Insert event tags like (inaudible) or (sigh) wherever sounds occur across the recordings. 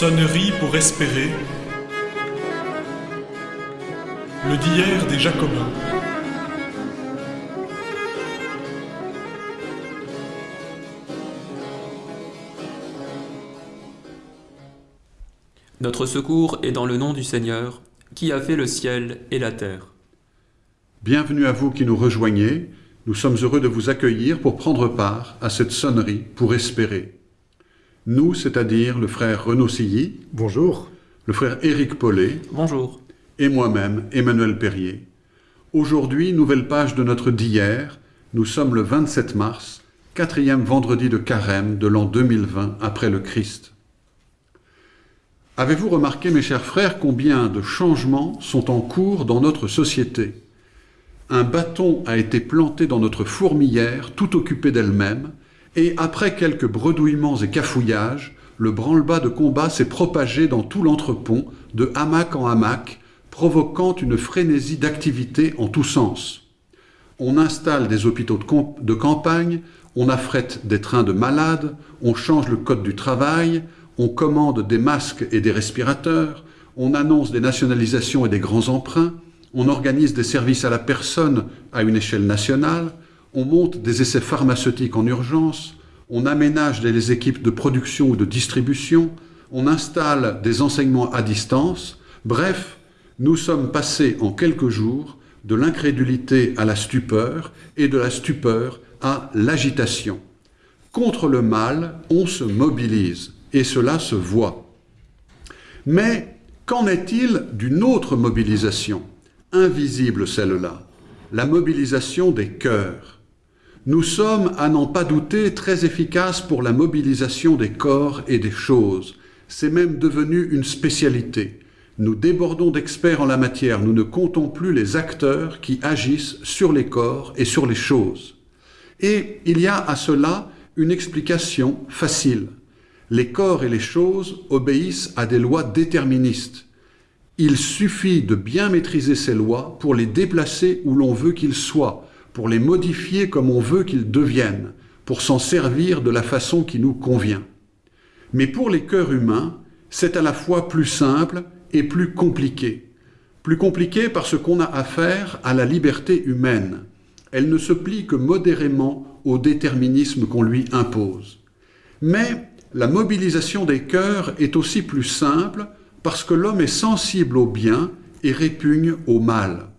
Sonnerie pour espérer. Le d'hier des Jacobins. Notre secours est dans le nom du Seigneur, qui a fait le ciel et la terre. Bienvenue à vous qui nous rejoignez. Nous sommes heureux de vous accueillir pour prendre part à cette sonnerie pour espérer. Nous, c'est-à-dire le frère Renaud Silly, Bonjour. le frère Éric Paulet Bonjour. et moi-même, Emmanuel Perrier. Aujourd'hui, nouvelle page de notre d'hier. Nous sommes le 27 mars, quatrième vendredi de carême de l'an 2020 après le Christ. Avez-vous remarqué, mes chers frères, combien de changements sont en cours dans notre société? Un bâton a été planté dans notre fourmilière, tout occupée d'elle-même, et après quelques bredouillements et cafouillages, le branle-bas de combat s'est propagé dans tout l'entrepont, de hamac en hamac, provoquant une frénésie d'activité en tous sens. On installe des hôpitaux de, de campagne, on affrète des trains de malades, on change le code du travail, on commande des masques et des respirateurs, on annonce des nationalisations et des grands emprunts, on organise des services à la personne à une échelle nationale, on monte des essais pharmaceutiques en urgence, on aménage des équipes de production ou de distribution, on installe des enseignements à distance, bref, nous sommes passés en quelques jours de l'incrédulité à la stupeur et de la stupeur à l'agitation. Contre le mal, on se mobilise et cela se voit. Mais qu'en est-il d'une autre mobilisation, invisible celle-là, la mobilisation des cœurs Nous sommes, à n'en pas douter, très efficaces pour la mobilisation des corps et des choses. C'est même devenu une spécialité. Nous débordons d'experts en la matière, nous ne comptons plus les acteurs qui agissent sur les corps et sur les choses. Et il y a à cela une explication facile. Les corps et les choses obéissent à des lois déterministes. Il suffit de bien maîtriser ces lois pour les déplacer où l'on veut qu'ils soient, pour les modifier comme on veut qu'ils deviennent, pour s'en servir de la façon qui nous convient. Mais pour les cœurs humains, c'est à la fois plus simple et plus compliqué. Plus compliqué parce qu'on a affaire à la liberté humaine. Elle ne se plie que modérément au déterminisme qu'on lui impose. Mais la mobilisation des cœurs est aussi plus simple parce que l'homme est sensible au bien et répugne au mal.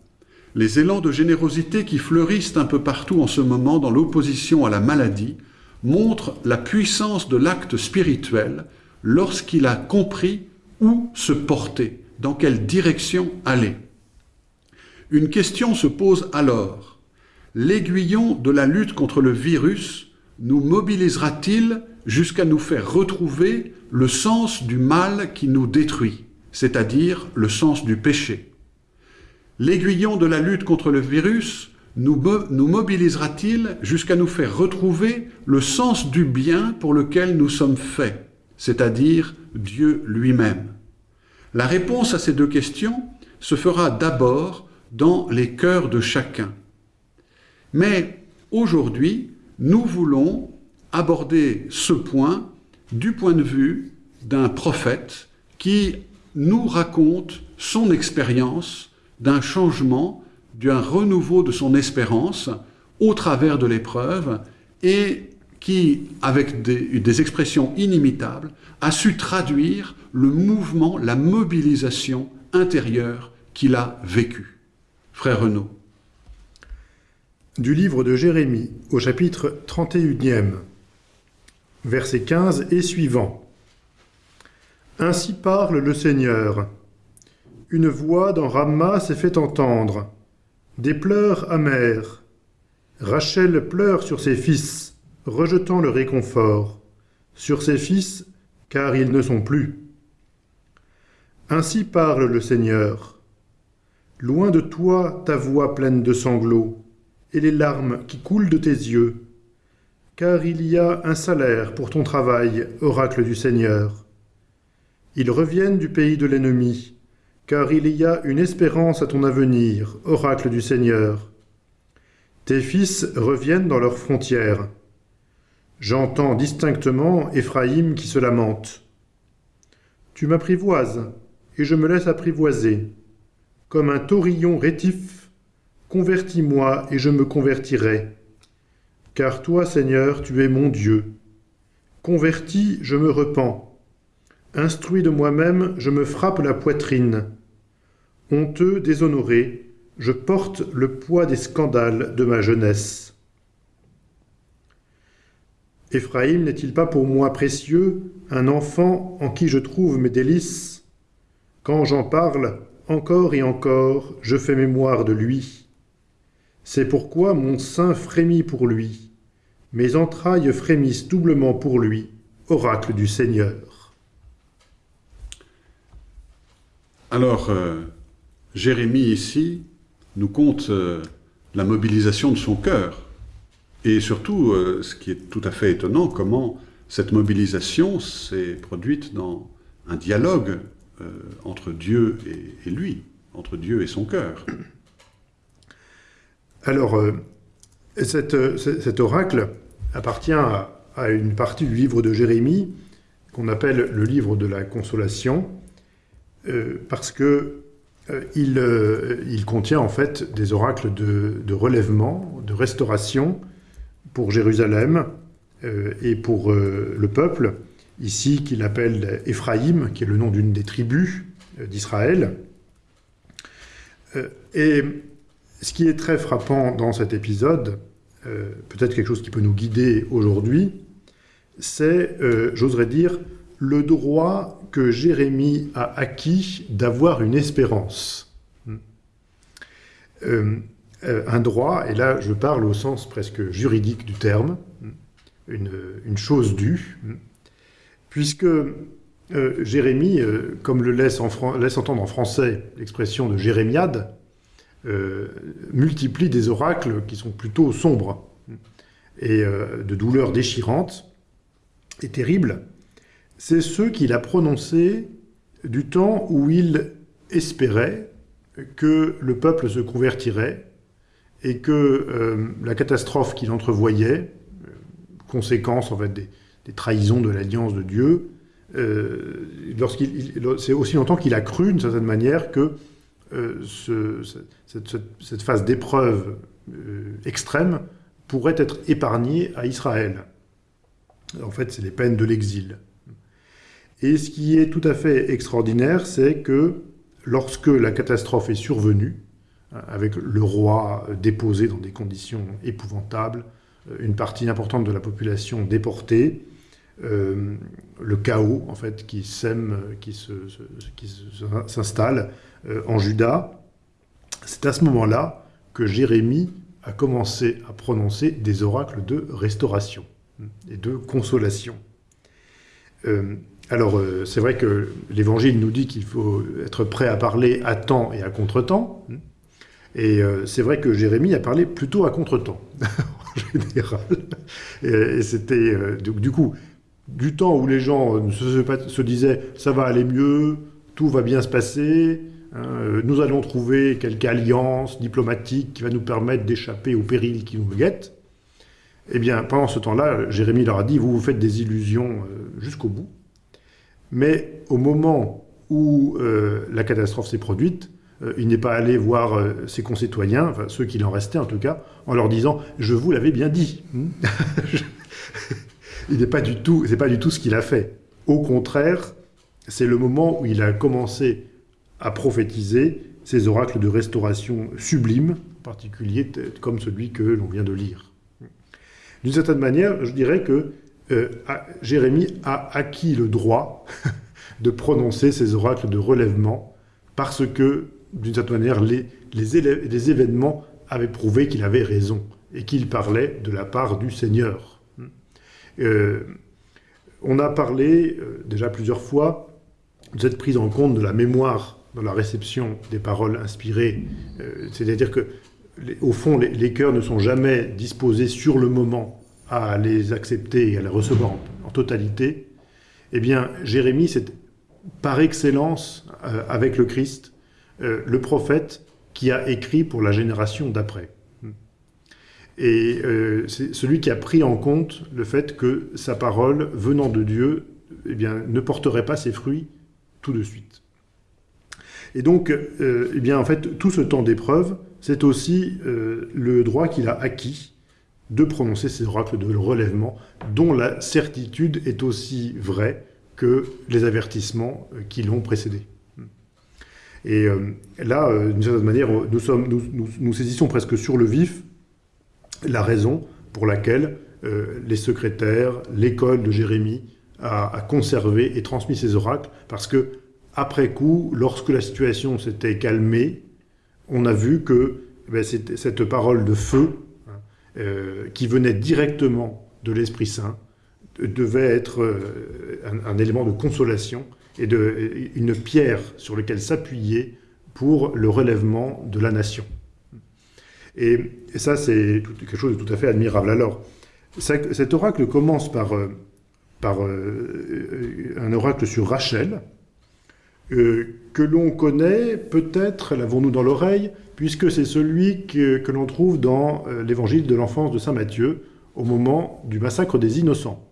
Les élans de générosité qui fleurissent un peu partout en ce moment dans l'opposition à la maladie montrent la puissance de l'acte spirituel lorsqu'il a compris où se porter, dans quelle direction aller. Une question se pose alors. L'aiguillon de la lutte contre le virus nous mobilisera-t-il jusqu'à nous faire retrouver le sens du mal qui nous détruit, c'est-à-dire le sens du péché? L'aiguillon de la lutte contre le virus nous, mo nous mobilisera-t-il jusqu'à nous faire retrouver le sens du bien pour lequel nous sommes faits, c'est-à-dire Dieu lui-même? La réponse à ces deux questions se fera d'abord dans les cœurs de chacun. Mais aujourd'hui, nous voulons aborder ce point du point de vue d'un prophète qui nous raconte son expérience d'un changement, d'un renouveau de son espérance au travers de l'épreuve et qui, avec des, expressions inimitables, a su traduire le mouvement, la mobilisation intérieure qu'il a vécue. Frère Renaud. Du livre de Jérémie, au chapitre 31e, versets 15 et suivants. Ainsi parle le Seigneur. Une voix dans Ramma s'est fait entendre, des pleurs amers. Rachel pleure sur ses fils, rejetant le réconfort, sur ses fils, car ils ne sont plus. Ainsi parle le Seigneur. Loin de toi ta voix pleine de sanglots, et les larmes qui coulent de tes yeux, car il y a un salaire pour ton travail, oracle du Seigneur. Ils reviennent du pays de l'ennemi, car il y a une espérance à ton avenir, oracle du Seigneur. Tes fils reviennent dans leurs frontières. J'entends distinctement Éphraïm qui se lamente. Tu m'apprivoises, et je me laisse apprivoiser. Comme un taurillon rétif, convertis-moi, et je me convertirai. Car toi, Seigneur, tu es mon Dieu. Converti, je me repens. Instruit de moi-même, je me frappe la poitrine. Honteux, déshonoré, je porte le poids des scandales de ma jeunesse. Éphraïm n'est-il pas pour moi précieux, un enfant en qui je trouve mes délices? Quand j'en parle, encore et encore, je fais mémoire de lui. C'est pourquoi mon sein frémit pour lui, mes entrailles frémissent doublement pour lui, oracle du Seigneur. Alors, euh, Jérémie ici nous compte euh, la mobilisation de son cœur. Et surtout, euh, ce qui est tout à fait étonnant, comment cette mobilisation s'est produite dans un dialogue euh, entre Dieu et, lui, entre Dieu et son cœur. Alors, cet oracle appartient à, une partie du livre de Jérémie qu'on appelle le livre de la consolation, parce que euh, euh, il, contient en fait des oracles de, relèvement, de restauration pour Jérusalem euh, et pour le peuple, ici qu'il appelle Éphraïm, qui est le nom d'une des tribus d'Israël. et ce qui est très frappant dans cet épisode, peut-être quelque chose qui peut nous guider aujourd'hui, c'est, j'oserais dire, le droit que Jérémie a acquis d'avoir une espérance. Euh, euh, un droit, et là je parle au sens presque juridique du terme, une, chose due, puisque euh, Jérémie, comme le laisse, laisse, entendre en français l'expression de jérémiade, multiplie des oracles qui sont plutôt sombres et de douleurs déchirantes et terribles, c'est ceux qu'il a prononcés du temps où il espérait que le peuple se convertirait et que euh, la catastrophe qu'il entrevoyait, euh, conséquence en des, trahisons de l'alliance de Dieu, euh, c'est aussi longtemps qu'il a cru d'une certaine manière que cette, phase d'épreuve extrême pourrait être épargnée à Israël. En fait, c'est les peines de l'exil. Et ce qui est tout à fait extraordinaire, c'est que lorsque la catastrophe est survenue, euh, avec le roi déposé dans des conditions épouvantables, euh, une partie importante de la population déportée, euh, le chaos en fait qui sème, qui s'installe en Juda, c'est à ce moment-là que Jérémie a commencé à prononcer des oracles de restauration et de consolation. Alors, euh, c'est vrai que l'Évangile nous dit qu'il faut être prêt à parler à temps et à contre-temps. Et euh, c'est vrai que Jérémie a parlé plutôt à contre-temps, (laughs) en général. Et, c'était, euh, du, coup, du temps où les gens se, disaient « ça va aller mieux, tout va bien se passer hein, nous allons trouver quelque alliance diplomatique qui va nous permettre d'échapper au péril qui nous guette », eh bien, pendant ce temps-là, Jérémie leur a dit « vous vous faites des illusions jusqu'au bout ». Mais au moment où euh, la catastrophe s'est produite, euh, il n'est pas allé voir euh, ses concitoyens, ceux qui en restaient en tout cas, en leur disant « je vous l'avais bien dit (laughs) Il n'est pas du tout, pas du tout ce qu'il a fait. Au contraire, c'est le moment où il a commencé à prophétiser ces oracles de restauration sublimes, en particulier comme celui que l'on vient de lire. D'une certaine manière, je dirais que euh, Jérémie a acquis le droit (laughs) de prononcer ces oracles de relèvement parce que, d'une certaine manière, les, événements avaient prouvé qu'il avait raison et qu'il parlait de la part du Seigneur. Euh, on a parlé euh, déjà plusieurs fois de cette prise en compte de la mémoire dans la réception des paroles inspirées, c'est-à-dire que, au fond, les, les cœurs ne sont jamais disposés sur le moment à les accepter et à les recevoir en, totalité, eh bien, Jérémie, c'est par excellence, euh, avec le Christ, euh, le prophète qui a écrit pour la génération d'après. Et euh, c'est celui qui a pris en compte le fait que sa parole, venant de Dieu, eh bien, ne porterait pas ses fruits tout de suite. Et donc, eh bien, en fait, tout ce temps d'épreuve, c'est aussi le droit qu'il a acquis de prononcer ces oracles de relèvement, dont la certitude est aussi vraie que les avertissements euh, qui l'ont précédé. Et là, d'une certaine manière, nous, saisissons presque sur le vif la raison pour laquelle les secrétaires, l'école de Jérémie a, conservé et transmis ces oracles, parce que après coup, lorsque la situation s'était calmée, on a vu que eh cette parole de feu, euh, qui venait directement de l'Esprit Saint, devait être euh, un, élément de consolation et de, une pierre sur laquelle s'appuyer pour le relèvement de la nation. Et, ça, c'est quelque chose de tout à fait admirable. Alors, cet oracle commence par, euh, un oracle sur Rachel, que l'on connaît, peut-être l'avons-nous dans l'oreille, puisque c'est celui que, l'on trouve dans euh, l'évangile de l'enfance de Saint Matthieu, au moment du massacre des innocents.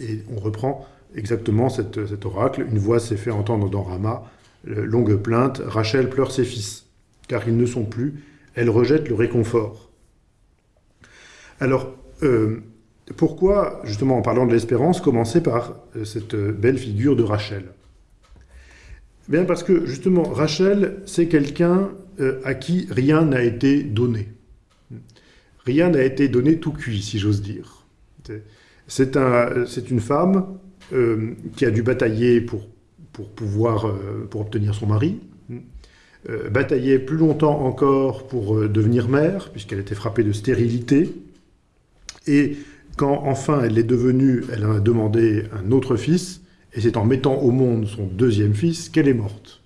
Et on reprend exactement cet oracle. Une voix s'est fait entendre dans Rama, longue plainte, Rachel pleure ses fils, car ils ne sont plus, elle rejette le réconfort. Alors, euh, pourquoi, justement en parlant de l'espérance, commencer par cette belle figure de Rachel? Bien parce que justement, Rachel, c'est quelqu'un euh, à qui rien n'a été donné. Rien n'a été donné tout cuit, si j'ose dire. C'est un, une femme euh, qui a dû batailler pour, pouvoir euh, pour obtenir son mari, batailler plus longtemps encore pour devenir mère, puisqu'elle était frappée de stérilité, et quand enfin elle est devenue, elle a demandé un autre fils, et c'est en mettant au monde son deuxième fils qu'elle est morte.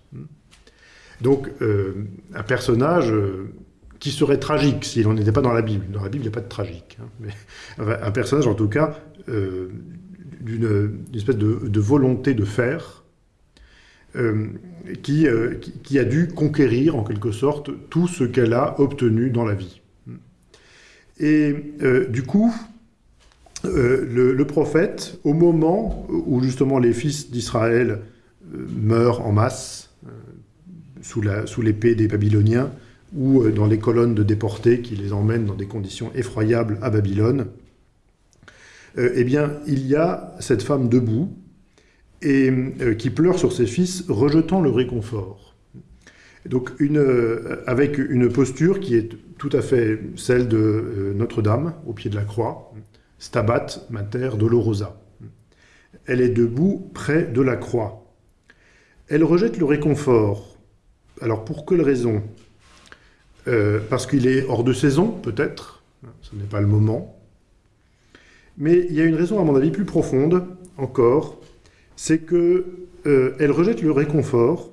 Donc, euh, un personnage euh, qui serait tragique s'il n'en était pas dans la Bible. Dans la Bible, il n'y a pas de tragique. Hein, (laughs) un personnage, en tout cas, euh, d'une espèce de, volonté de faire, qui, a dû conquérir, en quelque sorte, tout ce qu'elle a obtenu dans la vie. Et du coup, le, prophète, au moment où justement les fils d'Israël meurent en masse, sous l'épée des Babyloniens, ou dans les colonnes de déportés qui les emmènent dans des conditions effroyables à Babylone, eh bien, il y a cette femme debout et qui pleure sur ses fils, rejetant le réconfort. Donc, une, avec une posture qui est tout à fait celle de Notre-Dame, au pied de la croix, Stabat Mater Dolorosa. Elle est debout près de la croix. Elle rejette le réconfort. Alors pour quelle raison? Euh, Parce qu'il est hors de saison, peut-être. Ce n'est pas le moment. Mais il y a une raison, à mon avis, plus profonde encore. C'est que euh, rejette le réconfort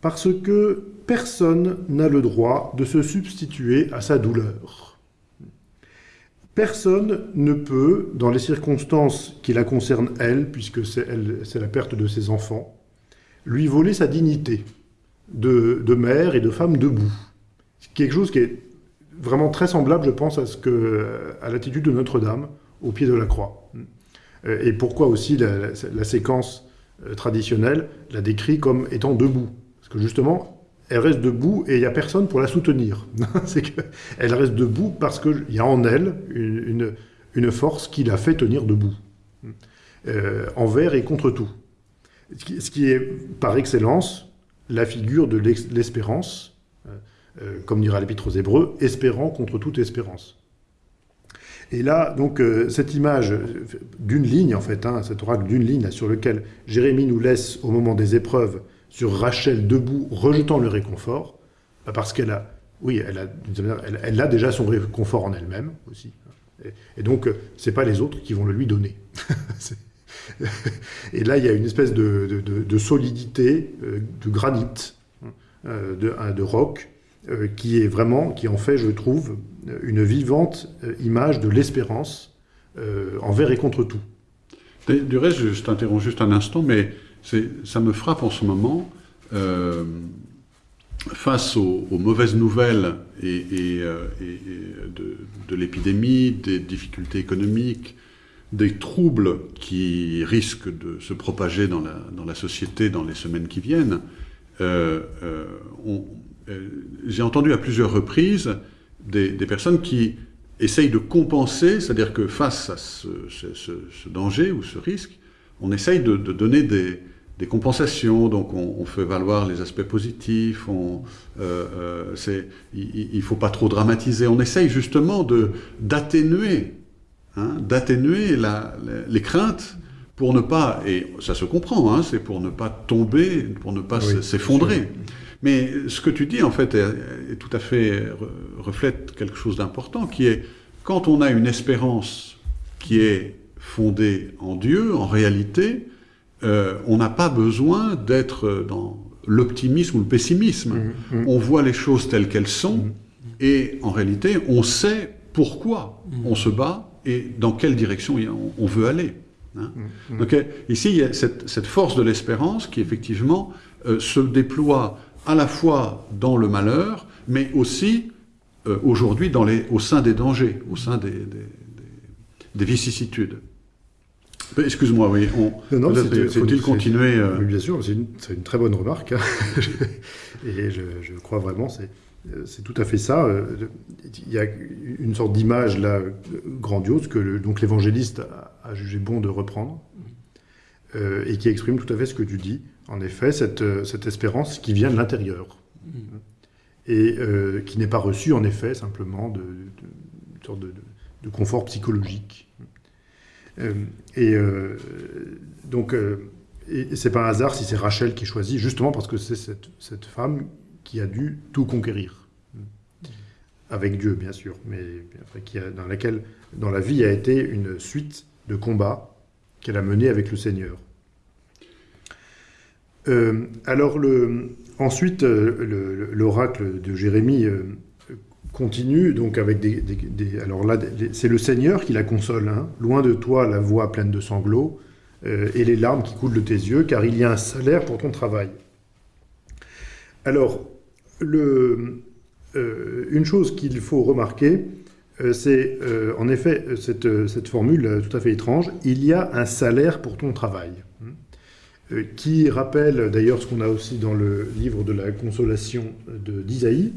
parce que personne n'a le droit de se substituer à sa douleur. Personne ne peut, dans les circonstances qui la concernent elle, puisque c'est la perte de ses enfants, lui voler sa dignité de, mère et de femme debout. Quelque chose qui est vraiment très semblable, je pense, à, l'attitude de Notre-Dame au pied de la croix. Euh, et pourquoi aussi la, séquence euh, traditionnelle la décrit comme étant debout. Parce que justement, elle reste debout et il n'y a personne pour la soutenir. (laughs) c'est qu'elle reste debout parce qu'il y a en elle une, une, force qui la fait tenir debout, euh, envers et contre tout. Ce qui est, par excellence, la figure de l'espérance, euh, euh, comme dira l'Épître aux Hébreux, espérant contre toute espérance. Et là, donc, cette image d'une ligne, en fait, hein, cet oracle d'une ligne sur lequel Jérémie nous laisse, au moment des épreuves, sur Rachel debout, rejetant le réconfort, bah, parce qu'elle a, oui, elle a, elle, a déjà son réconfort en elle-même aussi. Et, donc, euh, c'est pas les autres qui vont le lui donner. (laughs) et là, il y a une espèce de, solidité, euh, de granit, euh, de, roc, qui est vraiment, qui en fait, je trouve, une vivante image de l'espérance envers et contre tout. Du reste, je t'interromps juste un instant, mais ça me frappe en ce moment, euh, face aux, mauvaises nouvelles et, euh, de, l'épidémie, des difficultés économiques, des troubles qui risquent de se propager dans la, société dans les semaines qui viennent, euh, euh, euh, j'ai entendu à plusieurs reprises des, personnes qui essayent de compenser, c'est-à-dire que face à ce, danger ou ce risque, on essaye de, donner des, compensations, donc on, fait valoir les aspects positifs, on, il ne faut pas trop dramatiser, on essaye justement d'atténuer hein, d'atténuer les craintes pour ne pas, et ça se comprend, hein, c'est pour ne pas tomber, pour ne pas oui, s'effondrer. Mais ce que tu dis, en fait, est, est tout à fait reflète quelque chose d'important, qui est quand on a une espérance qui est fondée en Dieu, en réalité, euh, on n'a pas besoin d'être dans l'optimisme ou le pessimisme. Mmh, mmh. On voit les choses telles qu'elles sont, mmh. et en réalité, on sait pourquoi on se bat et dans quelle direction on veut aller. Hein Donc ici, il y a cette, cette force de l'espérance qui, effectivement, euh, se déploie à la fois dans le malheur, mais aussi euh, aujourd'hui au sein des dangers, au sein des, des, des, des vicissitudes. Excuse-moi, oui. Faut-il continuer euh... Bien sûr, c'est une, une, très bonne remarque. Hein. (laughs) Et je, je, crois vraiment, c'est tout à fait ça. Il y a une sorte d'image là grandiose que le, donc l'évangéliste a, jugé bon de reprendre euh, et qui exprime tout à fait ce que tu dis. En effet, cette, cette espérance qui vient de l'intérieur et euh, qui n'est pas reçue en effet simplement de, sorte de, de confort psychologique. Euh, et euh, donc, euh, et c'est pas un hasard si c'est Rachel qui choisit, justement parce que c'est cette, cette, femme qui a dû tout conquérir. Avec Dieu, bien sûr, mais dans laquelle, dans la vie, a été une suite de combats qu'elle a menés avec le Seigneur. Euh, alors, ensuite, l'oracle de Jérémie euh, continue donc avec des, alors là c'est le Seigneur qui la console hein. loin de toi la voix pleine de sanglots euh, et les larmes qui coulent de tes yeux car il y a un salaire pour ton travail alors euh, une chose qu'il faut remarquer euh, c'est euh, en effet cette, formule tout à fait étrange. Il y a un salaire pour ton travail euh, qui rappelle d'ailleurs ce qu'on a aussi dans le livre de la consolation d'Isaïe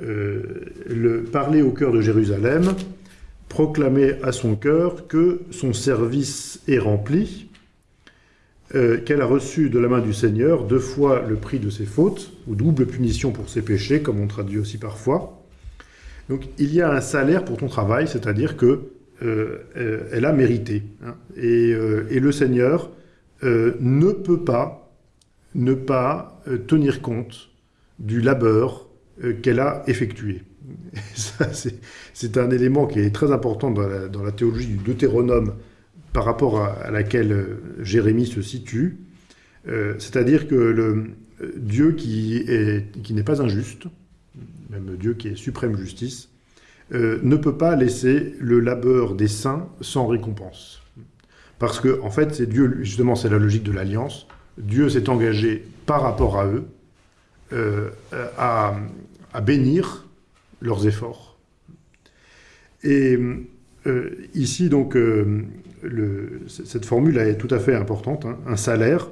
le parler au cœur de Jérusalem, proclamer à son cœur que son service est rempli, euh, qu'elle a reçu de la main du Seigneur deux fois le prix de ses fautes, ou double punition pour ses péchés, comme on traduit aussi parfois. Donc il y a un salaire pour ton travail, c'est-à-dire que euh, elle a mérité. Hein, et, euh, le Seigneur euh, ne peut pas ne pas euh, tenir compte du labeur euh, qu'elle a effectué. (laughs) C'est un élément qui est très important dans la, dans la théologie du Deutéronome par rapport à, laquelle euh, Jérémie se situe. Euh, C'est-à-dire que le euh, Dieu qui n'est qui pas injuste, même Dieu qui est suprême justice, ne peut pas laisser le labeur des saints sans récompense. Parce que, en fait, c'est Dieu, justement, c'est la logique de l'alliance. Dieu s'est engagé par rapport à eux à, à, bénir leurs efforts. Et ici, donc, cette formule est tout à fait importante. Hein, un salaire,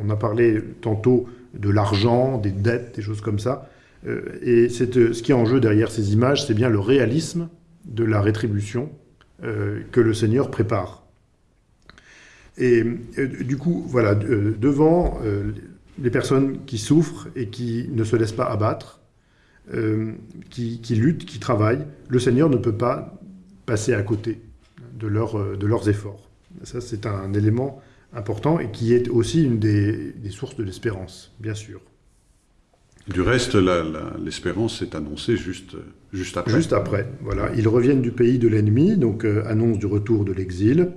on, a parlé tantôt de l'argent, des dettes, des choses comme ça. Euh, et cette, ce qui est en jeu derrière ces images, c'est bien le réalisme de la rétribution euh, que le Seigneur prépare. Et euh, du coup, voilà, devant les personnes qui souffrent et qui ne se laissent pas abattre, euh, qui, qui, luttent, qui travaillent, le Seigneur ne peut pas passer à côté de, leur, de leurs efforts. Ça, c'est un élément important et qui est aussi une des, des sources de l'espérance, bien sûr. Du reste, l'espérance est annoncée juste, juste après. Juste après, voilà. Ils reviennent du pays de l'ennemi, donc euh, annonce du retour de l'exil.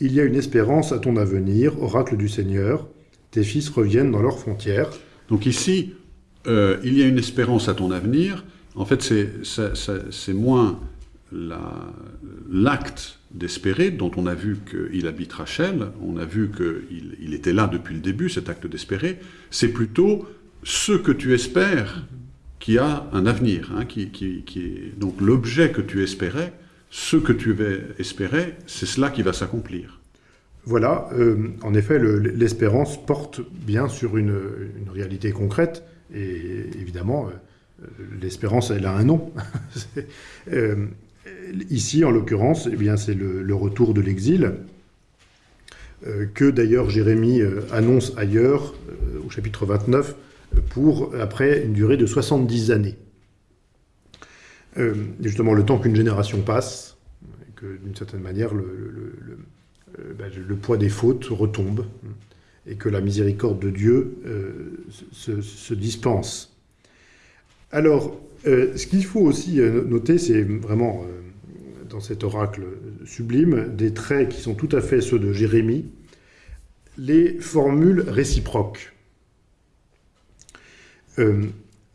Il y a une espérance à ton avenir, oracle du Seigneur tes fils reviennent dans leurs frontières. Donc ici, euh, il y a une espérance à ton avenir. En fait, c'est moins l'acte la, d'espérer, dont on a vu qu'il habite Rachel, on a vu qu'il il était là depuis le début, cet acte d'espérer, c'est plutôt ce que tu espères qui a un avenir. Hein, qui, qui, est... Donc l'objet que tu espérais ce que tu espéré, c'est cela qui va s'accomplir. Voilà, euh, en effet, le- l'espérance porte bien sur une, réalité concrète, et évidemment, euh, l'espérance, elle a un nom. (laughs) ici, en l'occurrence, eh c'est le, retour de l'exil, euh, que d'ailleurs Jérémie euh, annonce ailleurs, euh, au chapitre 29, euh, pour après une durée de 70 années. Justement, le temps qu'une génération passe, que d'une certaine manière, le- ben, poids des fautes retombe et que la miséricorde de Dieu se, se dispense. Alors, euh, ce qu'il faut aussi euh, noter, c'est vraiment euh, dans cet oracle sublime des traits qui sont tout à fait ceux de Jérémie, les formules réciproques.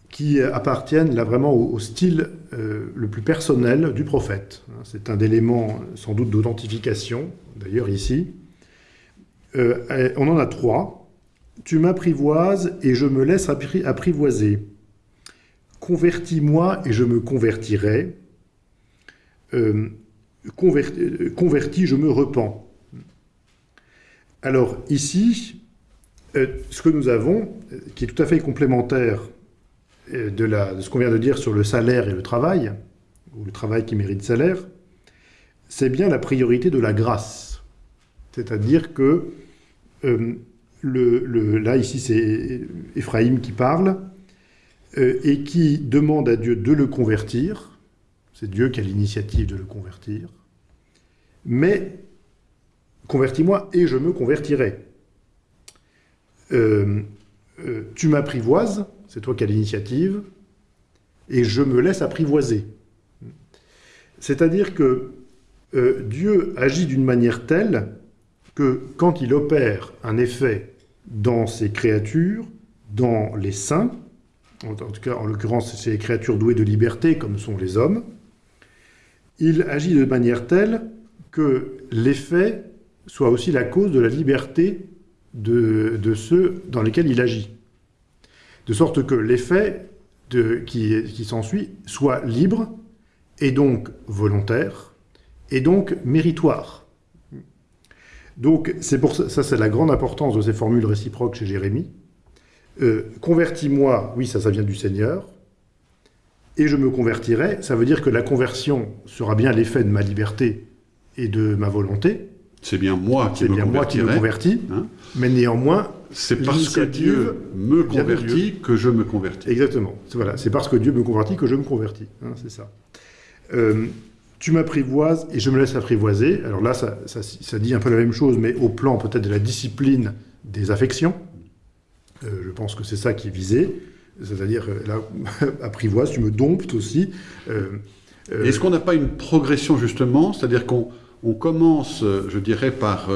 Qui appartiennent là vraiment au, style le plus personnel du prophète. C'est un élément sans doute d'authentification, d'ailleurs ici. On en a trois. Tu m'apprivoises et je me laisse appri- apprivoiser. Convertis-moi et je me convertirai. Euh, converti, euh, converti, je me repens. Alors ici, euh, ce que nous avons, qui est tout à fait complémentaire de, ce qu'on vient de dire sur le salaire et le travail, ou le travail qui mérite salaire, c'est bien la priorité de la grâce. C'est-à-dire que, là, ici, c'est Éphraïm qui parle, et qui demande à Dieu de le convertir. C'est Dieu qui a l'initiative de le convertir. Mais, convertis-moi et je me convertirai. Euh, euh, tu m'apprivoises, c'est toi qui as l'initiative, et je me laisse apprivoiser. C'est-à-dire que euh, Dieu agit d'une manière telle que quand il opère un effet dans ses créatures, dans les saints, en, tout cas en l'occurrence c'est les créatures douées de liberté comme sont les hommes, il agit de manière telle que l'effet soit aussi la cause de la liberté de, ceux dans lesquels il agit. De sorte que l'effet qui, s'ensuit soit libre et donc volontaire et donc méritoire. Donc ça c'est la grande importance de ces formules réciproques chez Jérémie. Euh, convertis-moi, oui ça ça vient du Seigneur, et je me convertirai, ça veut dire que la conversion sera bien l'effet de ma liberté et de ma volonté, C'est bien moi qui c'est me bien moi qui me convertis, hein. mais néanmoins C'est parce que Dieu me convertit que je me convertis. Exactement. C'est- Voilà, c'est parce que Dieu me convertit que je me convertis. hein, c'est ça. Euh, tu m'apprivoises et je me laisse apprivoiser. Alors là, ça, ça- ça dit un peu la même chose, mais au plan peut-être de la discipline des affections. Euh, je pense que c'est ça qui est visé. C'est-à-dire, euh, là, (laughs) apprivoise, tu me domptes aussi. Euh, Est-ce qu'on n'a pas une progression justement C'est-à-dire qu'on on commence, je dirais, par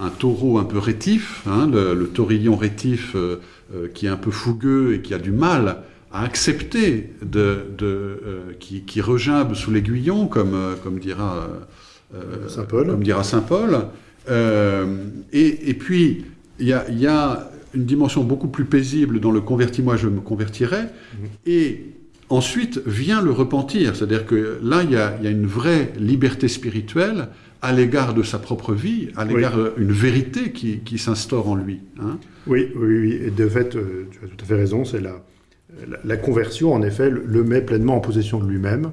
un taureau un peu rétif, hein, le, le taurillon rétif euh, euh, qui est un peu fougueux et qui a du mal à accepter de, de, euh, qui, qui regimbe sous l'aiguillon, comme, comme dira euh, Saint Paul. Comme dira Saint Paul. Et, et puis, il y a, il y a une dimension beaucoup plus paisible dans le convertis-moi, je me convertirai. Et ensuite vient le repentir. C'est-à-dire que là, il y a, il y a une vraie liberté spirituelle à l'égard de sa propre vie, à l'égard d'une vérité qui, qui s'instaure en lui. hein. Oui, oui, oui. Et de fait, euh, tu as tout à fait raison. C'est la, la, la conversion, en effet, le, met pleinement en possession de lui-même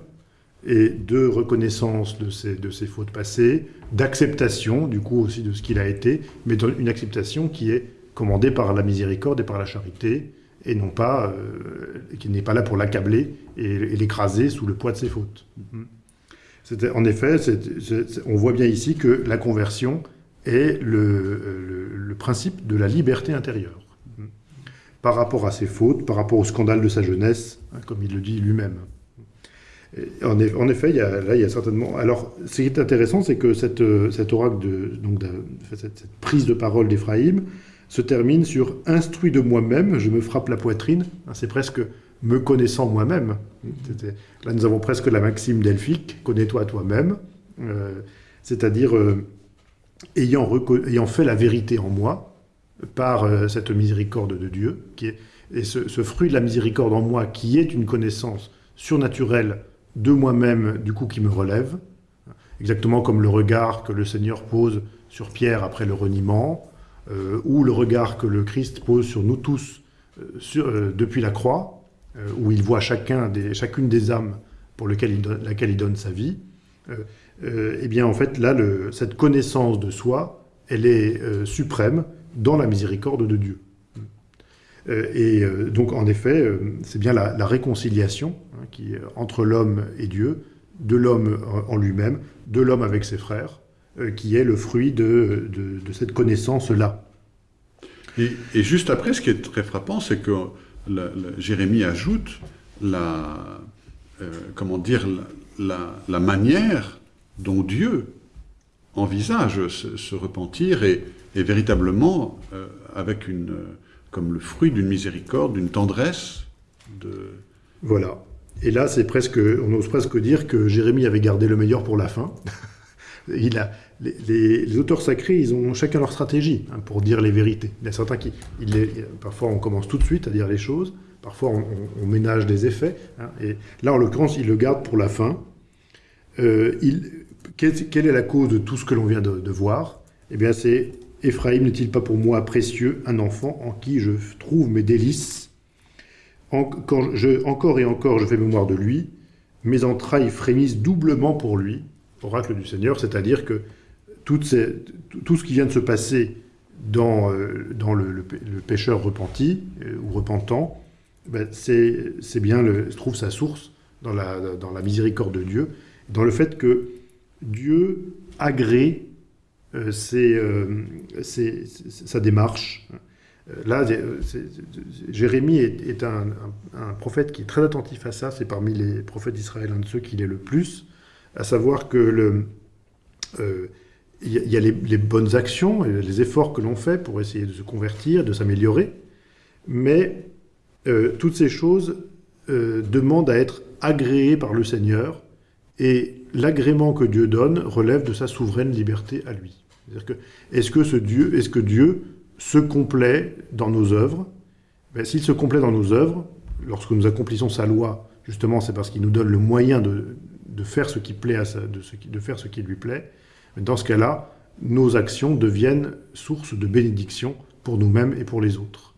et de reconnaissance de ses, de ses fautes passées, d'acceptation, du coup, aussi de ce qu'il a été, mais une acceptation qui est commandée par la miséricorde et par la charité, et non pas, euh, qui n'est pas là pour l'accabler et, et l'écraser sous le poids de ses fautes. C'était- En effet, on voit bien ici que la conversion est le, le- le principe de la liberté intérieure. Par rapport à ses fautes, par rapport au scandale de sa jeunesse, hein, comme il le dit lui-même. En, eff- en effet, il y a, là, il y a certainement. Alors, ce qui est intéressant, c'est que cette, euh, cet oracle, de, donc, de- cette, cette prise de parole d'Éphraïm, se termine sur Instruit de moi-même, je me frappe la poitrine. Hein, C'est presque me connaissant moi-même. Là, nous avons presque la maxime delphique connais-toi toi-même. Euh, C'est-à-dire, euh, ayant, fait la vérité en moi, par euh, cette miséricorde de Dieu, et ce, fruit de la miséricorde en moi, qui est une connaissance surnaturelle de moi-même, du coup, qui me relève, exactement comme le regard que le Seigneur pose sur Pierre après le reniement, ou le regard que le Christ pose sur nous tous euh, euh, depuis la croix, euh, où il voit chacun chacune des âmes pour laquelle il donne sa vie, euh, euh, eh bien en fait là, cette connaissance de soi, elle est euh, suprême dans la miséricorde de Dieu. Euh, et euh, donc en effet, euh, c'est bien la, réconciliation hein, qui entre l'homme et Dieu, de l'homme en- lui-même, de l'homme avec ses frères, euh, qui est le fruit de, de- de cette connaissance-là. Et, et juste après, ce qui est très frappant, c'est que la- la- Jérémie ajoute la, euh, comment dire, la, manière dont Dieu envisage ce, ce repentir et, et véritablement euh, avec une, euh, comme le fruit d'une miséricorde, d'une tendresse. De... Voilà. Et là, c'est presque, on ose presque dire que Jérémie avait gardé le meilleur pour la fin. (laughs) Il a, les, auteurs sacrés, ils ont chacun leur stratégie hein, pour dire les vérités. Il y a certains qui, parfois on commence tout de suite à dire les choses, parfois on, ménage des effets. hein, et là, en l'occurrence, il le garde pour la fin. Euh, quelle, est la cause de tout ce que l'on vient de, voir? Eh bien, c'est Éphraïm n'est-il pas pour moi précieux, un enfant en qui je trouve mes délices? Quand je- encore et encore, je fais mémoire de lui. Mes entrailles frémissent doublement pour lui, oracle du Seigneur, c'est-à-dire que tout ce qui vient de se passer dans, euh, le, le le pécheur repenti euh, ou repentant, ben, c'est bien, le, trouve sa source dans la, miséricorde de Dieu, dans le fait que Dieu agrée euh, sa démarche. Là, Jérémie est, un, prophète qui est très attentif à ça. C'est parmi les prophètes d'Israël un de ceux qui l'est le plus. À savoir que le, il y a, les, bonnes actions, les efforts que l'on fait pour essayer de se convertir, de s'améliorer, mais euh, toutes ces choses euh, demandent à être agréées par le Seigneur, et l'agrément que Dieu donne relève de sa souveraine liberté à lui. Que est-ce que ce Dieu, est-ce que Dieu se complaît dans nos œuvres? Ben, S'il se complaît dans nos œuvres, lorsque nous accomplissons sa loi, justement, c'est parce qu'il nous donne le moyen de, faire ce qui plaît à de faire ce qui lui plaît. Dans ce cas-là, nos actions deviennent source de bénédiction pour nous-mêmes et pour les autres.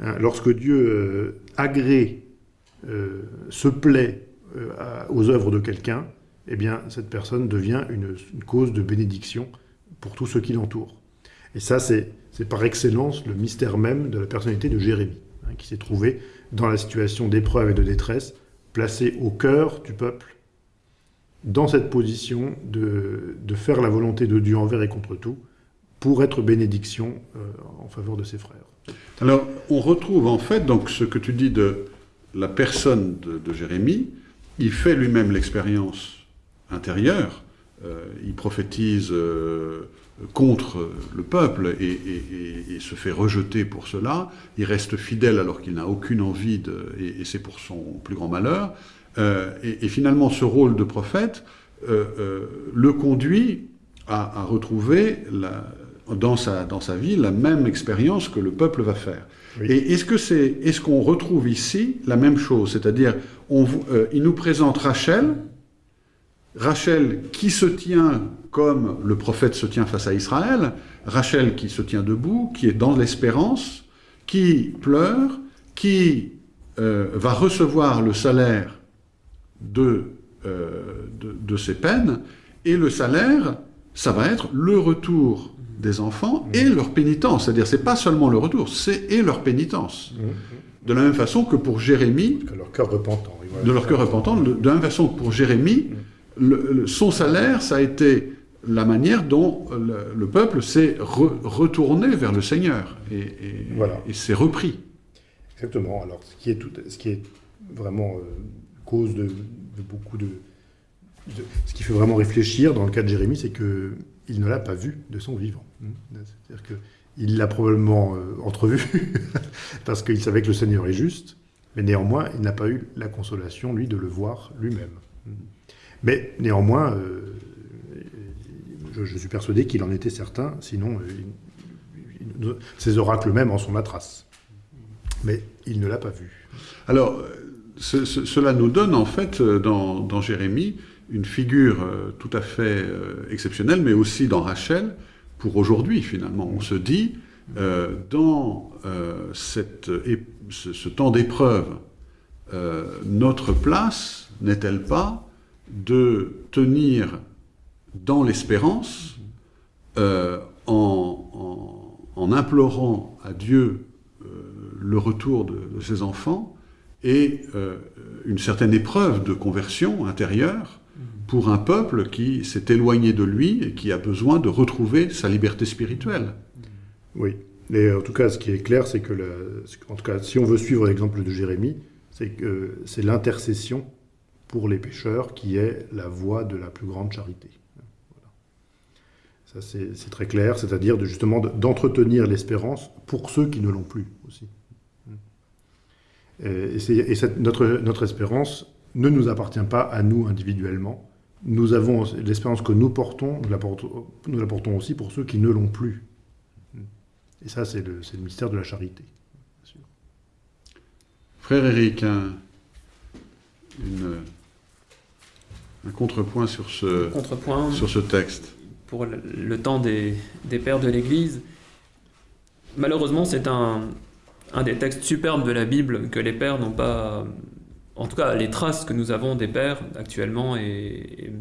Hein, Lorsque Dieu euh, agrée, euh, se plaît euh, aux œuvres de quelqu'un, eh bien, cette personne devient une, cause de bénédiction pour tous ceux qui l'entourent. Et ça, c'est c'est par excellence le mystère même de la personnalité de Jérémie, hein, qui s'est trouvé dans la situation d'épreuve et de détresse, placé au cœur du peuple, dans cette position de, de faire la volonté de Dieu envers et contre tout, pour être bénédiction euh, en faveur de ses frères. Alors, on retrouve en fait donc ce que tu dis de la personne de, Jérémie. Il fait lui-même l'expérience intérieure. Euh, il prophétise euh, contre le peuple et, et- se fait rejeter pour cela. Il reste fidèle alors qu'il n'a aucune envie de, et c'est pour son plus grand malheur. Euh, et, et finalement, ce rôle de prophète euh, euh, le conduit à, à retrouver la- dans, sa, dans sa vie la même expérience que le peuple va faire. Oui. Et est-ce que c'est, est-ce qu'on retrouve ici la même chose? C'est-à-dire, il nous présente Rachel, Rachel qui se tient comme le prophète se tient face à Israël, Rachel qui se tient debout, qui est dans l'espérance, qui pleure, qui euh, va recevoir le salaire de, euh, de, de ses peines, et le salaire, ça va être le retour des enfants et leur pénitence. C'est-à-dire, c'est pas seulement le retour, c'est et leur pénitence. De la même façon que pour Jérémie, Que leur cœur repentant. de leur cœur repentant, de de la même façon que pour Jérémie, le- le- son salaire, ça a été la manière dont le, le peuple s'est re- retourné vers le Seigneur et, et- Voilà. et s'est repris. Exactement. Alors, ce qui est, tout, ce qui est vraiment euh, cause de, de beaucoup de, de- Ce qui fait vraiment réfléchir dans le cas de Jérémie, c'est que il ne l'a pas vu de son vivant. C'est-à-dire qu'il l'a probablement euh, entrevu, (laughs) parce qu'il savait que le Seigneur est juste, mais néanmoins, il n'a pas eu la consolation, lui, de le voir lui-même. Mais néanmoins, euh, je, je suis persuadé qu'il en était certain, sinon, euh, il- il- ses oracles même en sont la trace. Mais il ne l'a pas vu. Alors, ce- ce- cela nous donne en fait, euh, dans, Jérémie, une figure euh, tout à fait euh, exceptionnelle, mais aussi dans Rachel, pour aujourd'hui finalement. On se dit, dans ce, temps d'épreuve, notre place n'est-elle pas de tenir dans l'espérance, en, implorant à Dieu le retour de ses enfants et euh, une certaine épreuve de conversion intérieure pour un peuple qui s'est éloigné de lui et qui a besoin de retrouver sa liberté spirituelle. Oui. Et en tout cas, ce qui est clair, c'est que, en tout cas, si on veut suivre l'exemple de Jérémie, c'est que c'est l'intercession pour les pécheurs qui est la voie de la plus grande charité. Ça, c'est très clair, c'est-à-dire de, justement de- d'entretenir l'espérance pour ceux qui ne l'ont plus aussi. Et, et c'est- et cette- notre, notre espérance ne nous appartient pas à nous individuellement. Nous avons l'espérance que nous portons, nous la portons, nous la portons aussi pour ceux qui ne l'ont plus. Et ça, c'est le, mystère de la charité. sûr. Frère Éric, un, une- un contrepoint sur ce, Contrepoint sur ce texte. pour le, le temps des, des pères de l'Église. Malheureusement, c'est un, un des textes superbes de la Bible que les pères n'ont pas... En tout cas, les traces que nous avons des pères actuellement est,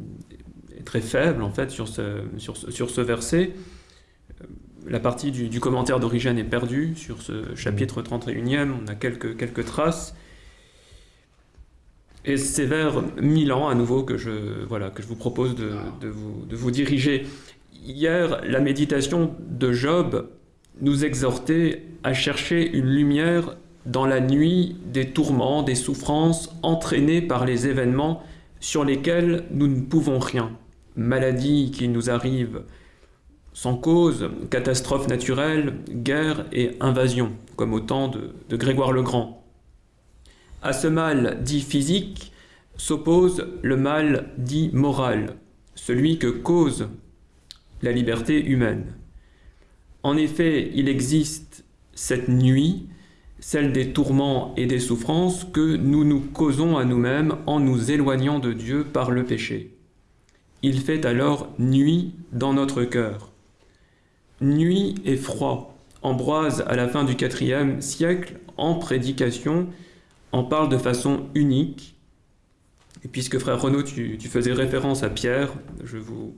très faible en fait sur ce, sur sur ce verset. Euh, La partie du, commentaire d'origine est perdue sur ce chapitre 31e, on a quelques, quelques traces. Et c'est vers Milan à nouveau que je, voilà, que je vous propose de, de vous, de vous diriger. Hier, la méditation de Job nous exhortait à chercher une lumière dans la nuit des tourments, des souffrances entraînées par les événements sur lesquels nous ne pouvons rien. Maladies qui nous arrivent sans cause, catastrophes naturelles, guerres et invasions, comme au temps de, de Grégoire le Grand. À ce mal dit physique s'oppose le mal dit moral, celui que cause la liberté humaine. En effet, il existe cette nuit, celle des tourments et des souffrances que nous nous causons à nous-mêmes en nous éloignant de Dieu par le péché. Il fait alors nuit dans notre cœur. Nuit et froid. Ambroise, à la fin du IVe siècle, en prédication, en parle de façon unique. Et puisque frère Renaud, tu, tu faisais référence à Pierre, je vous,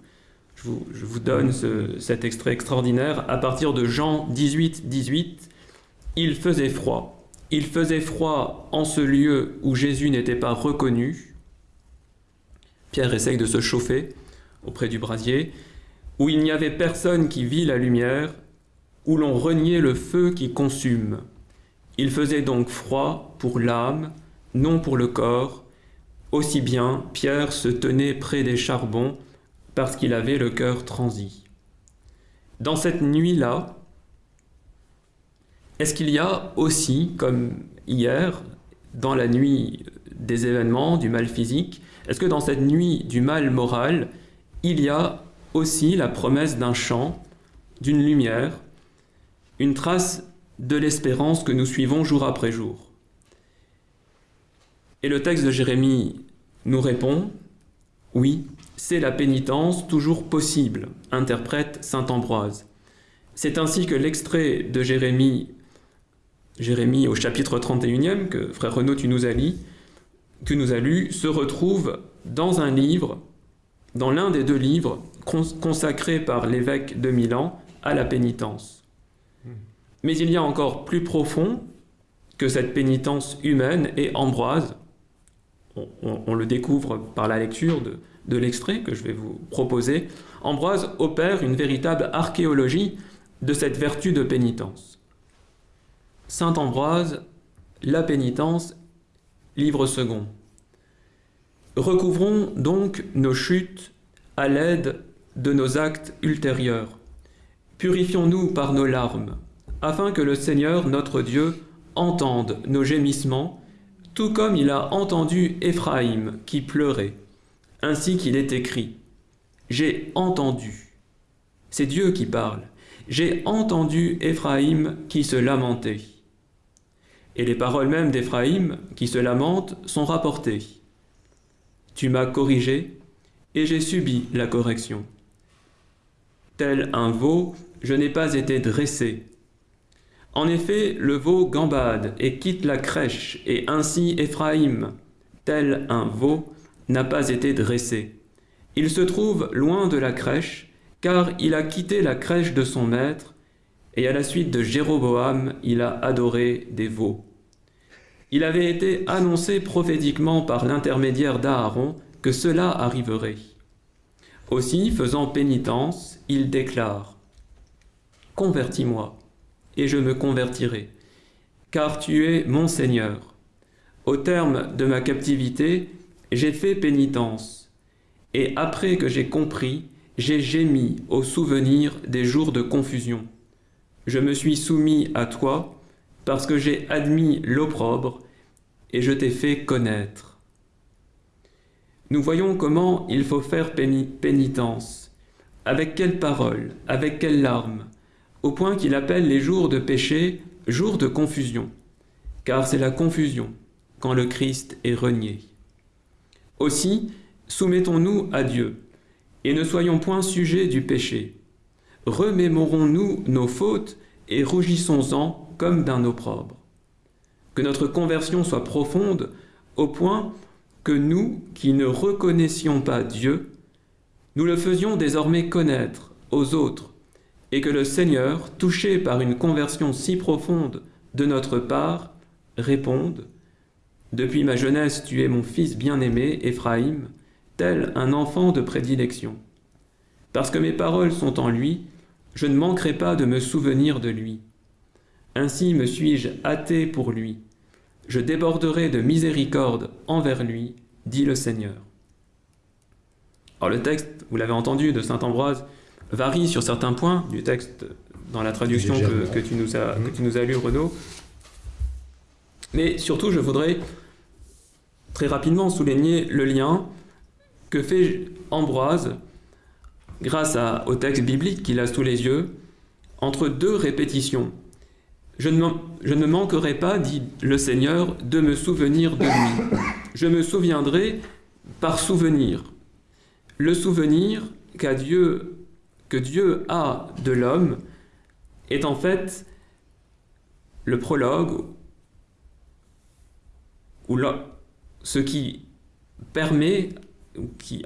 je vous, donne ce- cet extrait extraordinaire. À partir de Jean 18, 18, il faisait froid. Il faisait froid en ce lieu où Jésus n'était pas reconnu. Pierre essaye de se chauffer auprès du brasier, où il n'y avait personne qui vit la lumière, où l'on reniait le feu qui consume. Il faisait donc froid pour l'âme, non pour le corps. Aussi bien, Pierre se tenait près des charbons parce qu'il avait le cœur transi. Dans cette nuit-là, est-ce qu'il y a aussi, comme hier, dans la nuit des événements, du mal physique, est-ce que dans cette nuit du mal moral, il y a aussi la promesse d'un chant, d'une lumière, une trace de l'espérance que nous suivons jour après jour? Et le texte de Jérémie nous répond, oui, c'est la pénitence toujours possible, interprète Saint Ambroise. C'est ainsi que l'extrait de Jérémie, Jérémie au chapitre 31e, que frère Renaud tu nous as lu, a lu, se retrouve dans un livre, dans l'un des deux livres cons- consacrés par l'évêque de Milan à la pénitence. Mais il y a encore plus profond que cette pénitence humaine et Ambroise, on le découvre par la lecture de, de l'extrait que je vais vous proposer, Ambroise opère une véritable archéologie de cette vertu de pénitence. Saint Ambroise, la pénitence, livre second. Recouvrons donc nos chutes à l'aide de nos actes ultérieurs. Purifions-nous par nos larmes, afin que le Seigneur notre Dieu entende nos gémissements, tout comme il a entendu Éphraïm qui pleurait, ainsi qu'il est écrit. J'ai entendu. C'est Dieu qui parle. J'ai entendu Éphraïm qui se lamentait. Et les paroles mêmes d'Éphraïm qui se lamente sont rapportées. Tu m'as corrigé, et j'ai subi la correction. Tel un veau, je n'ai pas été dressé. En effet, le veau gambade et quitte la crèche, et ainsi Éphraïm, tel un veau, n'a pas été dressé. Il se trouve loin de la crèche, car il a quitté la crèche de son maître, et à la suite de Jéroboam, il a adoré des veaux. Il avait été annoncé prophétiquement par l'intermédiaire d'Aaron que cela arriverait. Aussi, faisant pénitence, il déclare Convertis-moi, et je me convertirai, car tu es mon Seigneur. Au terme de ma captivité, j'ai fait pénitence, et après que j'ai compris, j'ai gémi au souvenir des jours de confusion. Je me suis soumis à toi, parce que j'ai admis l'opprobre, et je t'ai fait connaître. Nous voyons comment il faut faire pénitence, avec quelles paroles, avec quelles larmes, au point qu'il appelle les jours de péché jours de confusion, car c'est la confusion quand le Christ est renié. Aussi, soumettons-nous à Dieu, et ne soyons point sujets du péché. Remémorons-nous nos fautes et rougissons-en comme d'un opprobre. Que notre conversion soit profonde au point que nous, qui ne reconnaissions pas Dieu, nous le faisions désormais connaître aux autres, et que le Seigneur, touché par une conversion si profonde de notre part, réponde Depuis ma jeunesse, tu es mon fils bien-aimé, Éphraïm, tel un enfant de prédilection. Parce que mes paroles sont en lui, je ne manquerai pas de me souvenir de lui. Ainsi me suis-je hâté pour lui. Je déborderai de miséricorde envers lui, dit le Seigneur. Alors le texte, vous l'avez entendu, de Saint Ambroise, varie sur certains points du texte dans la traduction que, tu nous as, que tu nous as lu, Renaud. Mais surtout, je voudrais très rapidement souligner le lien que fait Ambroise, grâce au texte biblique qu'il a sous les yeux, entre deux répétitions. Je ne, manquerai pas, dit le Seigneur, de me souvenir de lui. Je me souviendrai par souvenir. Le souvenir qu'a Dieu que Dieu a de l'homme est en fait le prologue ou ce qui permet, qui,